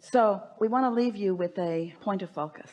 so we want to leave you with a point of focus.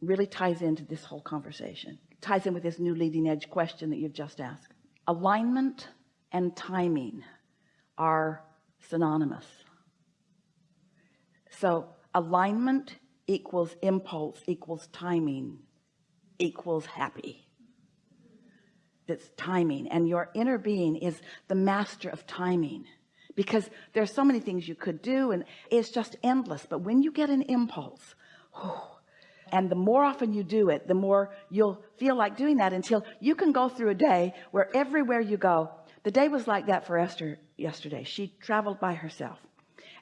Really ties into this whole conversation. Ties in with this new leading edge question that you've just asked. Alignment and timing are synonymous. So alignment equals impulse equals timing equals happy. That's timing. And your inner being is the master of timing because there's so many things you could do and it's just endless. But when you get an impulse and the more often you do it the more you'll feel like doing that until you can go through a day where everywhere you go the day was like that for Esther yesterday. She traveled by herself.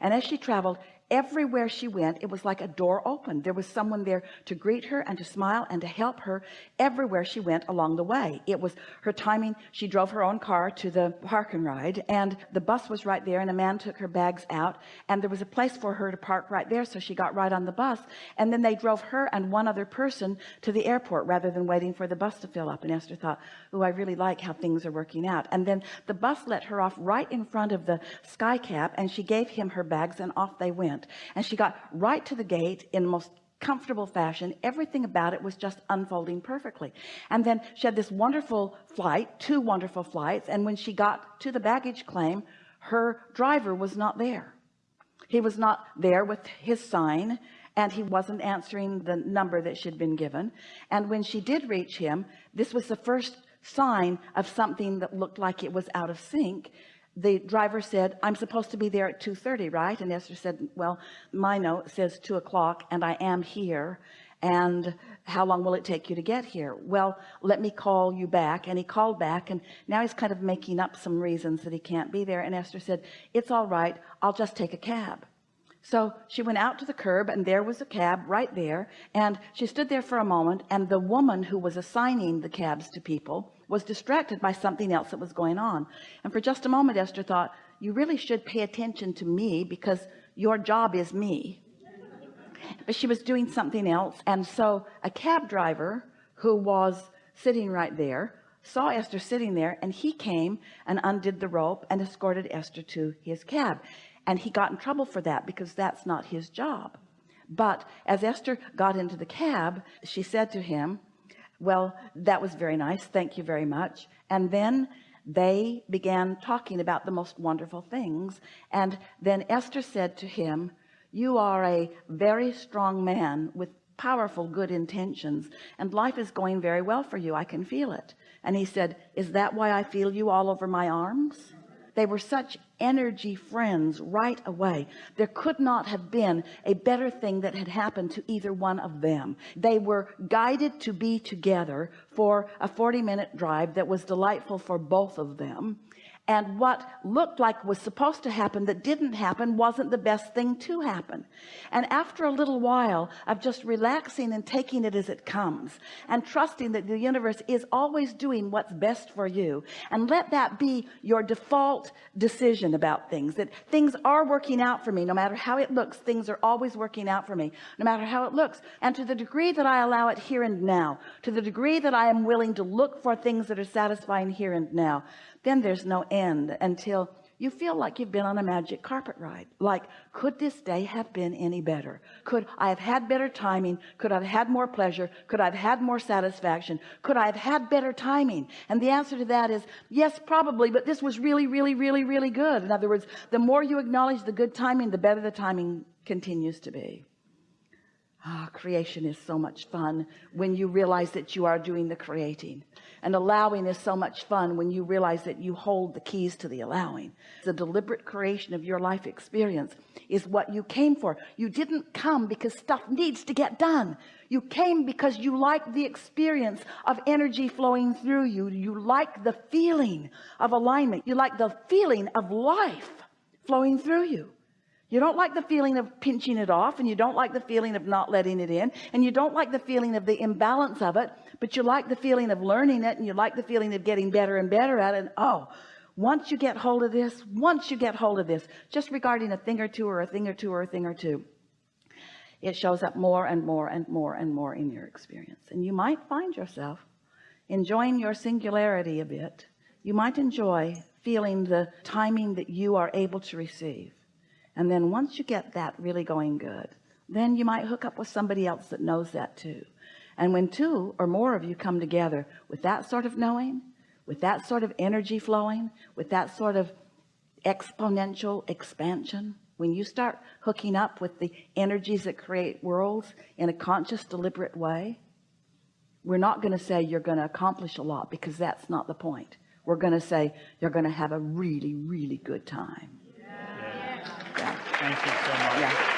And as she traveled everywhere she went it was like a door opened. There was someone there to greet her and to smile and to help her everywhere she went along the way. It was her timing. She drove her own car to the park and ride and the bus was right there and a man took her bags out and there was a place for her to park right there so she got right on the bus. And then they drove her and one other person to the airport rather than waiting for the bus to fill up. And Esther thought oh I really like how things are working out. And then the bus let her off right in front of the sky cap and she gave him her bags and off they went and she got right to the gate in the most comfortable fashion. Everything about it was just unfolding perfectly. And then she had this wonderful flight two wonderful flights. And when she got to the baggage claim her driver was not there. He was not there with his sign and he wasn't answering the number that she'd been given. And when she did reach him this was the first sign of something that looked like it was out of sync the driver said I'm supposed to be there at 2:30 right? And Esther said well my note says two o'clock and I am here. And how long will it take you to get here? Well let me call you back. And he called back and now he's kind of making up some reasons that he can't be there. And Esther said it's all right. I'll just take a cab. So she went out to the curb and there was a cab right there. And she stood there for a moment and the woman who was assigning the cabs to people was distracted by something else that was going on. And for just a moment Esther thought you really should pay attention to me because your job is me. But she was doing something else. And so a cab driver who was sitting right there saw Esther sitting there and he came and undid the rope and escorted Esther to his cab. And he got in trouble for that because that's not his job. But as Esther got into the cab she said to him well that was very nice. Thank you very much. And then they began talking about the most wonderful things. And then Esther said to him you are a very strong man with powerful good intentions and life is going very well for you. I can feel it. And he said is that why I feel you all over my arms they were such energy friends right away. There could not have been a better thing that had happened to either one of them. They were guided to be together for a 40 minute drive that was delightful for both of them and what looked like was supposed to happen that didn't happen wasn't the best thing to happen. And after a little while of just relaxing and taking it as it comes and trusting that the universe is always doing what's best for you and let that be your default decision about things that things are working out for me. No matter how it looks things are always working out for me no matter how it looks. And to the degree that I allow it here and now to the degree that I am willing to look for things that are satisfying here and now then there's no end until you feel like you've been on a magic carpet ride. Like could this day have been any better? Could I have had better timing? Could I've had more pleasure? Could I've had more satisfaction? Could I have had better timing? And the answer to that is yes probably but this was really really really really good. In other words the more you acknowledge the good timing the better the timing continues to be ah creation is so much fun when you realize that you are doing the creating. And allowing is so much fun when you realize that you hold the keys to the allowing. The deliberate creation of your life experience is what you came for. You didn't come because stuff needs to get done. You came because you like the experience of energy flowing through you. You like the feeling of alignment. You like the feeling of life flowing through you you don't like the feeling of pinching it off and you don't like the feeling of not letting it in and you don't like the feeling of the imbalance of it but you like the feeling of learning it and you like the feeling of getting better and better at it. And oh once you get hold of this once you get hold of this just regarding a thing or two or a thing or two or a thing or two it shows up more and more and more and more in your experience. And you might find yourself enjoying your singularity a bit. You might enjoy feeling the timing that you are able to receive and then once you get that really going good then you might hook up with somebody else that knows that too and when two or more of you come together with that sort of knowing with that sort of energy flowing with that sort of exponential expansion when you start hooking up with the energies that create worlds in a conscious deliberate way we're not going to say you're going to accomplish a lot because that's not the point we're going to say you're going to have a really really good time. Thank you so much. Yeah.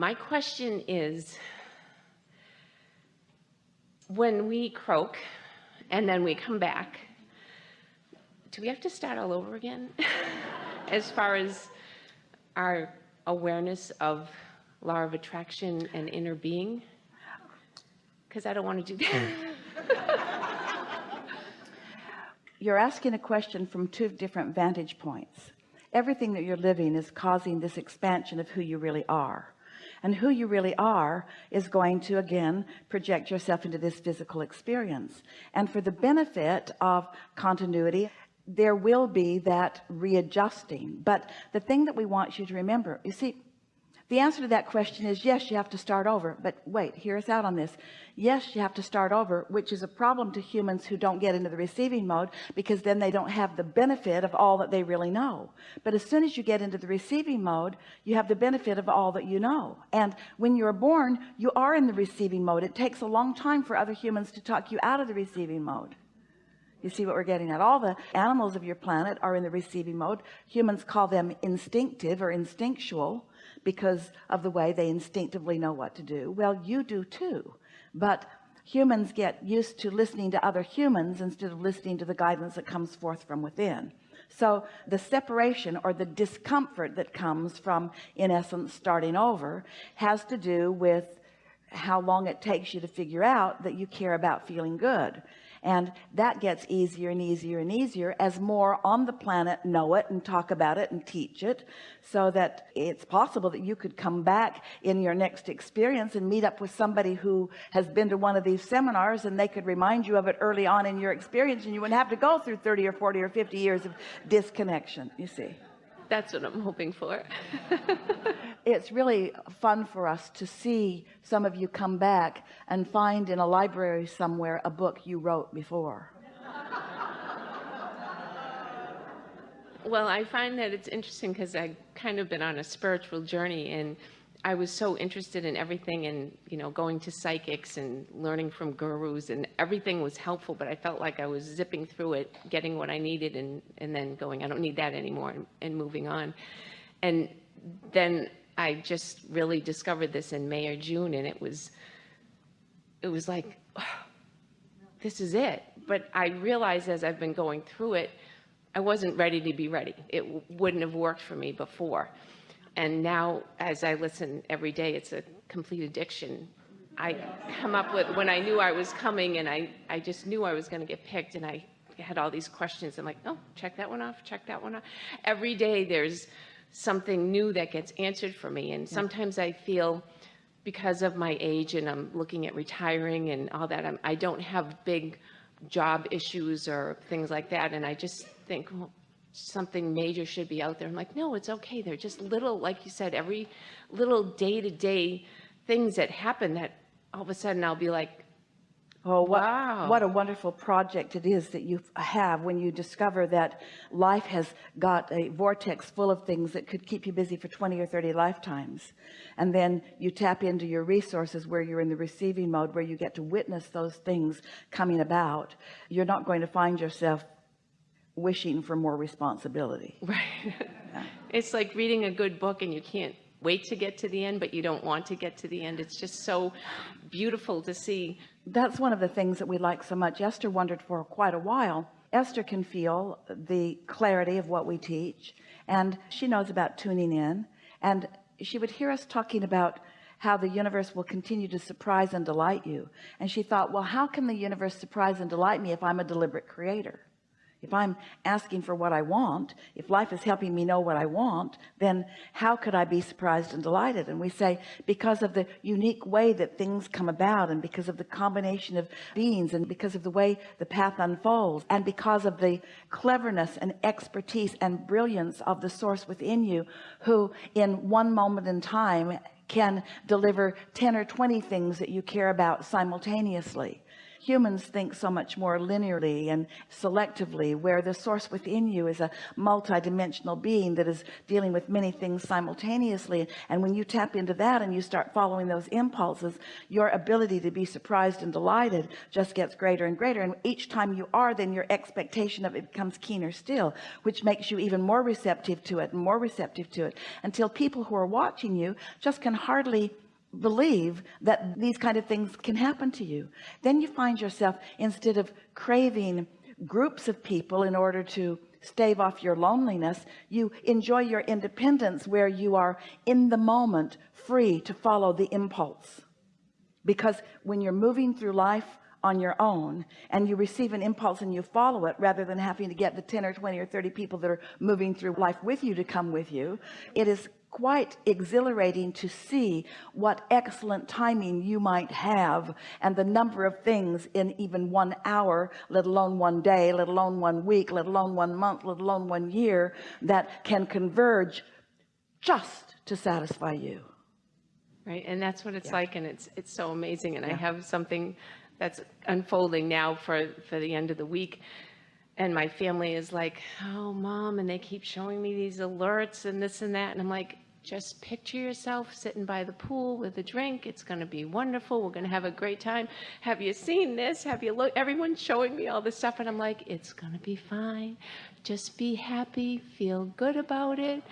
my question is when we croak and then we come back do we have to start all over again? As far as our awareness of law of attraction and inner being because I don't want to do that. Mm. You're asking a question from two different vantage points. Everything that you're living is causing this expansion of who you really are. And who you really are is going to again project yourself into this physical experience. And for the benefit of continuity there will be that readjusting. But the thing that we want you to remember you see the answer to that question is yes you have to start over. But wait hear us out on this. Yes you have to start over which is a problem to humans who don't get into the receiving mode because then they don't have the benefit of all that they really know. But as soon as you get into the receiving mode you have the benefit of all that you know. And when you're born you are in the receiving mode. It takes a long time for other humans to talk you out of the receiving mode. You see what we're getting at? All the animals of your planet are in the receiving mode. Humans call them instinctive or instinctual because of the way they instinctively know what to do. Well you do too but humans get used to listening to other humans instead of listening to the guidance that comes forth from within. So the separation or the discomfort that comes from in essence starting over has to do with how long it takes you to figure out that you care about feeling good and that gets easier and easier and easier as more on the planet know it and talk about it and teach it so that it's possible that you could come back in your next experience and meet up with somebody who has been to one of these seminars and they could remind you of it early on in your experience and you wouldn't have to go through 30 or 40 or 50 years of disconnection you see that's what I'm hoping for. It's really fun for us to see some of you come back and find in a library somewhere a book you wrote before. Well I find that it's interesting because I've kind of been on a spiritual journey and I was so interested in everything and you know going to psychics and learning from gurus and everything was helpful but I felt like I was zipping through it getting what I needed and and then going I don't need that anymore and, and moving on. And then I just really discovered this in May or June and it was it was like oh, this is it. But I realized as I've been going through it I wasn't ready to be ready. It wouldn't have worked for me before and now as I listen every day it's a complete addiction. I come up with when I knew I was coming and I I just knew I was going to get picked and I had all these questions I'm like oh check that one off check that one off. Every day there's something new that gets answered for me. And sometimes I feel because of my age and I'm looking at retiring and all that I'm, I don't have big job issues or things like that. And I just think well, something major should be out there. I'm like, no, it's okay. They're just little, like you said, every little day-to-day things that happen that all of a sudden I'll be like, Oh, what, wow. what a wonderful project it is that you have when you discover that life has got a vortex full of things that could keep you busy for 20 or 30 lifetimes. And then you tap into your resources where you're in the receiving mode, where you get to witness those things coming about. You're not going to find yourself wishing for more responsibility. Right. Yeah. it's like reading a good book and you can't wait to get to the end but you don't want to get to the end. It's just so beautiful to see. That's one of the things that we like so much. Esther wondered for quite a while. Esther can feel the clarity of what we teach and she knows about tuning in and she would hear us talking about how the universe will continue to surprise and delight you. And she thought well how can the universe surprise and delight me if I'm a deliberate creator if I'm asking for what I want if life is helping me know what I want then how could I be surprised and delighted? And we say because of the unique way that things come about and because of the combination of beings and because of the way the path unfolds and because of the cleverness and expertise and brilliance of the source within you who in one moment in time can deliver 10 or 20 things that you care about simultaneously humans think so much more linearly and selectively where the source within you is a multi-dimensional being that is dealing with many things simultaneously. And when you tap into that and you start following those impulses your ability to be surprised and delighted just gets greater and greater. And each time you are then your expectation of it becomes keener still which makes you even more receptive to it and more receptive to it until people who are watching you just can hardly believe that these kind of things can happen to you. Then you find yourself instead of craving groups of people in order to stave off your loneliness you enjoy your independence where you are in the moment free to follow the impulse. Because when you're moving through life on your own and you receive an impulse and you follow it rather than having to get the 10 or 20 or 30 people that are moving through life with you to come with you it is quite exhilarating to see what excellent timing you might have and the number of things in even one hour let alone one day let alone one week let alone one month let alone one year that can converge just to satisfy you. Right, and that's what it's like, and it's, it's so amazing, and I have something that's unfolding now for, for the end of the week. And my family is like, oh, mom, and they keep showing me these alerts and this and that, and I'm like, just picture yourself sitting by the pool with a drink. It's going to be wonderful. We're going to have a great time. Have you seen this? Have you look? Everyone's showing me all this stuff, and I'm like, it's going to be fine. Just be happy. Feel good about it.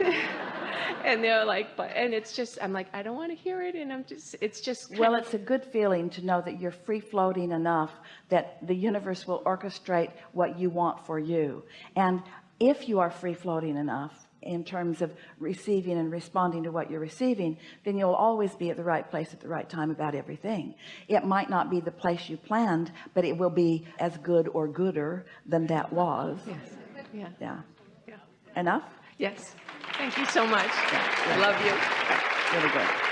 and they're like, but, and it's just, I'm like, I don't want to hear it, and I'm just, it's just. well it's a good feeling to know that you're free floating enough that the universe will orchestrate what you want for you and if you are free floating enough in terms of receiving and responding to what you're receiving then you'll always be at the right place at the right time about everything it might not be the place you planned but it will be as good or gooder than that was Yes. Yeah. yeah Yeah. enough Yes. Thank you so much. yeah. I love you. really good